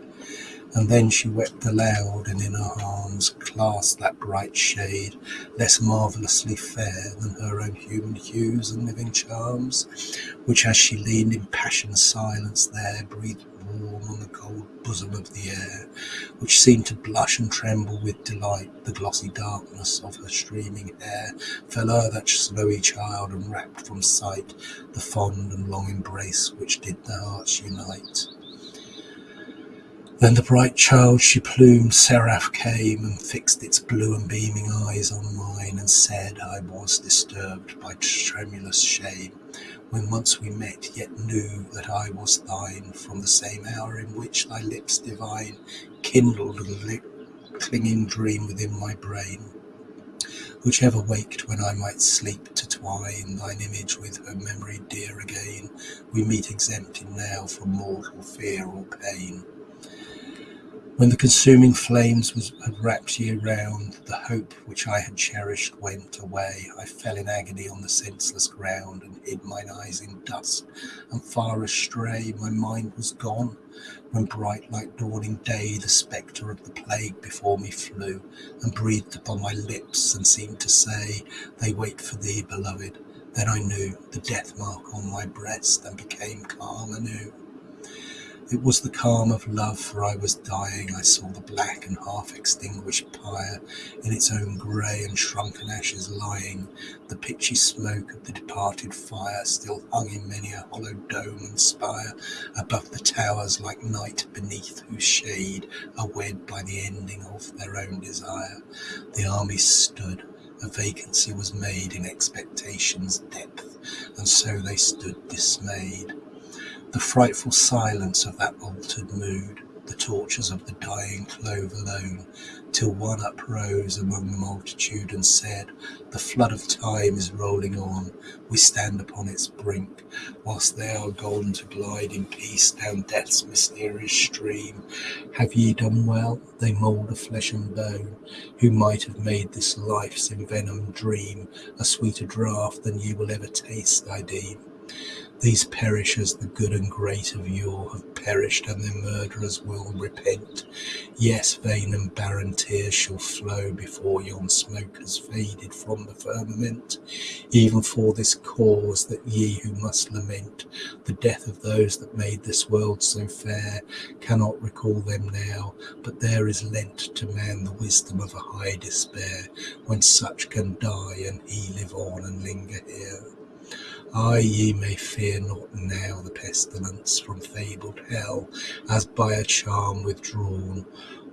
And then she wept aloud, and in her arms clasped that bright shade, less marvellously fair than her own human hues and living charms, which as she leaned in passioned silence there, breathed warm on the cold bosom of the air, which seemed to blush and tremble with delight. The glossy darkness of her streaming hair fell o'er that snowy child, and wrapped from sight the fond and long embrace which did their hearts unite. Then the bright child she plumed seraph came and fixed its blue and beaming eyes on mine and said I was disturbed by tremulous shame when once we met, yet knew that I was thine from the same hour in which thy lips divine kindled a clinging dream within my brain, which ever waked when I might sleep to twine thine image with her memory dear again. We meet exempted now from mortal fear or pain. When the consuming flames had wrapped ye round, the hope which I had cherished went away. I fell in agony on the senseless ground, and hid mine eyes in dust. And far astray my mind was gone, when bright like dawning day the spectre of the plague before me flew, and breathed upon my lips, and seemed to say, They wait for thee, beloved. Then I knew the death mark on my breast, and became calm anew. It was the calm of love, for I was dying. I saw the black and half extinguished pyre in its own grey and shrunken ashes lying. The pitchy smoke of the departed fire still hung in many a hollow dome and spire above the towers like night beneath whose shade are wed by the ending of their own desire. The army stood. A vacancy was made in expectation's depth, and so they stood dismayed. The frightful silence of that altered mood, the tortures of the dying clove alone, till one uprose among the multitude and said, The flood of time is rolling on, we stand upon its brink, whilst they are gone to glide in peace down death's mysterious stream. Have ye done well? They mould of flesh and bone, who might have made this life's envenomed dream a sweeter draught than ye will ever taste, I deem. These perish as the good and great of yore have perished, and their murderers will repent. Yes, vain and barren tears shall flow before yon smoke has faded from the firmament, even for this cause that ye who must lament the death of those that made this world so fair cannot recall them now, but there is lent to man the wisdom of a high despair, when such can die and he live on and linger here. Ye may fear not now the pestilence from fabled hell, as by a charm withdrawn,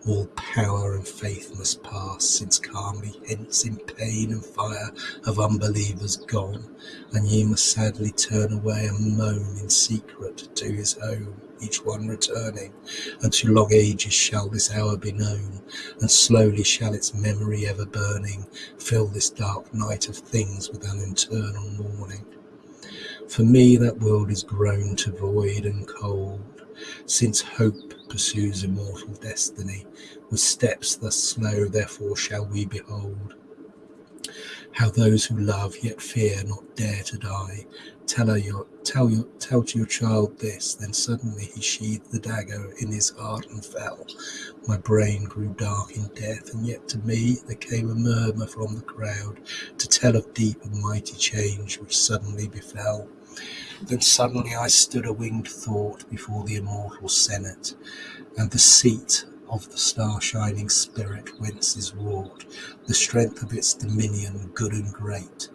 All power and faith must pass, since calmly hence in pain and fire have unbelievers gone, and ye must sadly turn away and moan in secret to his home, each one returning, and to long ages shall this hour be known, and slowly shall its memory ever burning fill this dark night of things with an eternal mourning. For me that world is grown to void and cold, since hope pursues immortal destiny, with steps thus slow, therefore shall we behold how those who love yet fear not dare to die. Tell her your tell your tell to your child this, then suddenly he sheathed the dagger in his heart and fell. My brain grew dark in death, and yet to me there came a murmur from the crowd to tell of deep and mighty change which suddenly befell. Then suddenly I stood a winged thought before the immortal senate, and the seat of the star-shining spirit whence is wrought the strength of its dominion good and great,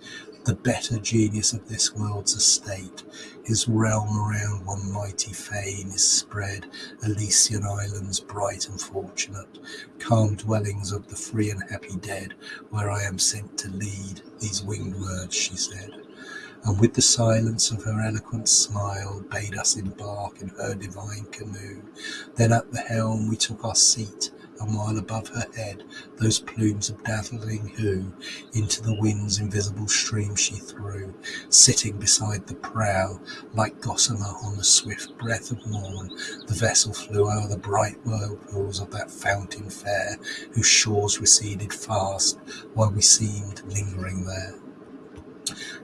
the better genius of this world's estate. His realm around one mighty fane is spread, Elysian islands bright and fortunate, calm dwellings of the free and happy dead, where I am sent to lead. These winged words she said and with the silence of her eloquent smile bade us embark in her divine canoe. Then at the helm we took our seat, and while above her head those plumes of dazzling hue. Into the wind's invisible stream she threw, sitting beside the prow, like gossamer on the swift breath of morn, the vessel flew o'er the bright whirlpools of that fountain fair, whose shores receded fast, while we seemed lingering there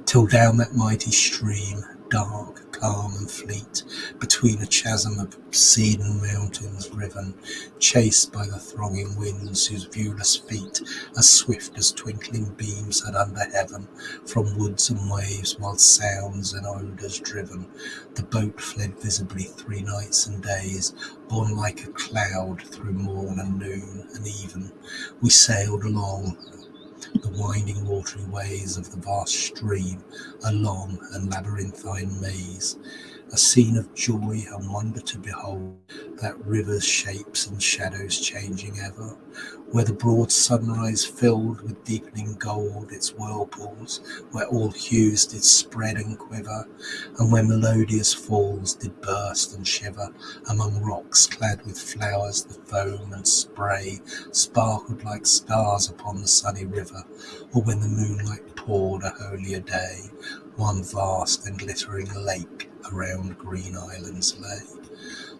till down that mighty stream, dark, calm, and fleet, between a chasm of cedarn mountains riven, chased by the thronging winds whose viewless feet, as swift as twinkling beams had under heaven, from woods and waves, wild sounds and odours driven, the boat fled visibly three nights and days, borne like a cloud through morn and noon and even. We sailed along the winding watery ways of the vast stream, a long and labyrinthine maze, a scene of joy and wonder to behold, that river's shapes and shadows changing ever, where the broad sunrise filled with deepening gold its whirlpools, where all hues did spread and quiver, and where melodious falls did burst and shiver among rocks clad with flowers, the foam and spray sparkled like stars upon the sunny river, or when the moonlight poured a holier day, one vast and glittering lake around green islands lay.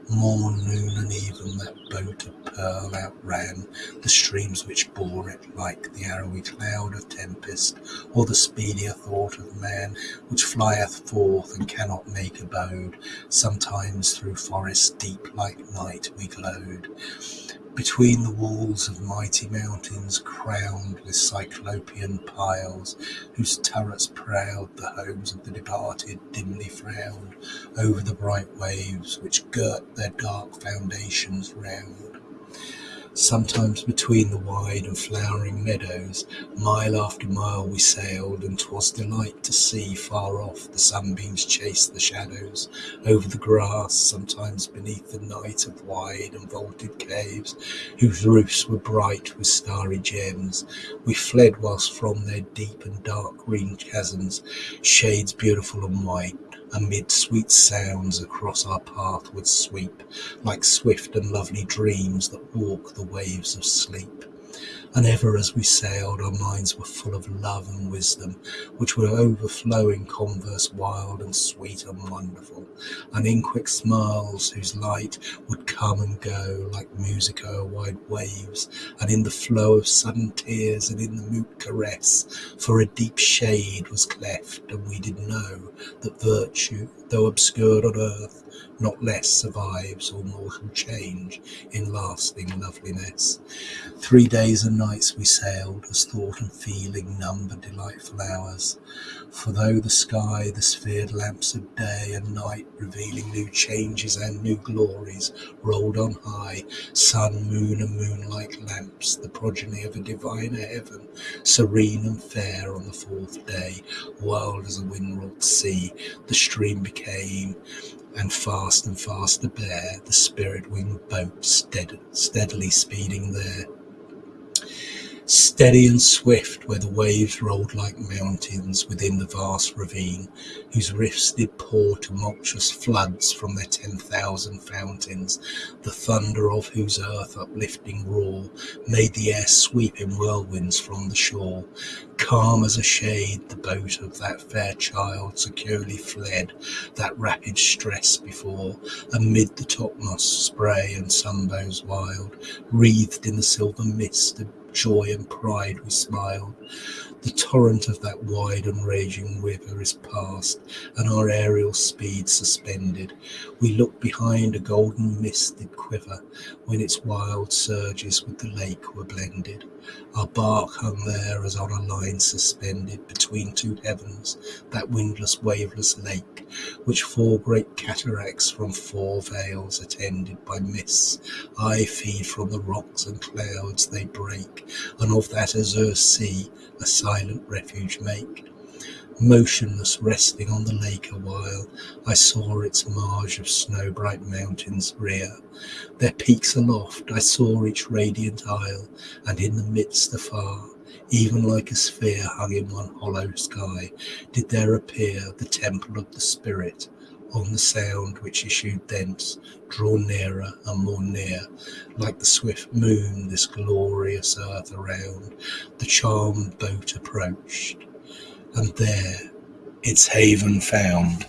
Morn, noon, and even that boat of pearl outran the streams which bore it, like the arrowy cloud of tempest, or the speedier thought of man, which flieth forth and cannot make abode. Sometimes through forests deep like night we glode. Between the walls of mighty mountains crowned with cyclopean piles, whose turrets proud the homes of the departed dimly frowned over the bright waves which girt their dark foundations round. Sometimes between the wide and flowering meadows, mile after mile we sailed, and 'twas delight to see far off the sunbeams chase the shadows over the grass, sometimes beneath the night of wide and vaulted caves, whose roofs were bright with starry gems. We fled whilst from their deep and dark green chasms, shades beautiful and white, amid sweet sounds across our path would sweep, like swift and lovely dreams that walk the waves of sleep. And ever as we sailed, our minds were full of love and wisdom, which were overflowing converse wild and sweet and wonderful, and in quick smiles whose light would come and go like music o'er wide waves, and in the flow of sudden tears and in the mute caress, for a deep shade was cleft, and we did know that virtue, though obscured on earth, not less survives all mortal change in lasting loveliness. Three days and nights we sailed, as thought and feeling numbered delightful hours. For though the sky, the sphered lamps of day and night, revealing new changes and new glories, rolled on high, sun, moon, and moonlight lamps, the progeny of a diviner heaven, serene and fair on the fourth day, wild as a wind-wrought sea, the stream became and fast and faster bear the spirit-winged boat stead- steadily speeding there. Steady and swift where the waves rolled like mountains within the vast ravine, whose rifts did pour tumultuous floods from their ten thousand fountains, the thunder of whose earth uplifting roar made the air sweep in whirlwinds from the shore. Calm as a shade, the boat of that fair child securely fled that rapid stress before, amid the topmost spray and sunbows wild, wreathed in the silver mist joy and pride we smile. The torrent of that wide and raging river is past, and our aerial speed suspended. We look behind a golden mist did quiver, when its wild surges with the lake were blended. Our bark hung there as on a line suspended between two heavens, that windless, waveless lake, which four great cataracts from four vales attended by mists, aye feed from the rocks and clouds they break, and of that azure sea a silent refuge make. Motionless, resting on the lake awhile, I saw its marge of snow-bright mountains rear. Their peaks aloft, I saw each radiant isle, and in the midst afar, even like a sphere hung in one hollow sky, did there appear the temple of the spirit, on the sound which issued thence, draw nearer and more near, like the swift moon this glorious earth around, the charmed boat approached, and there its haven found.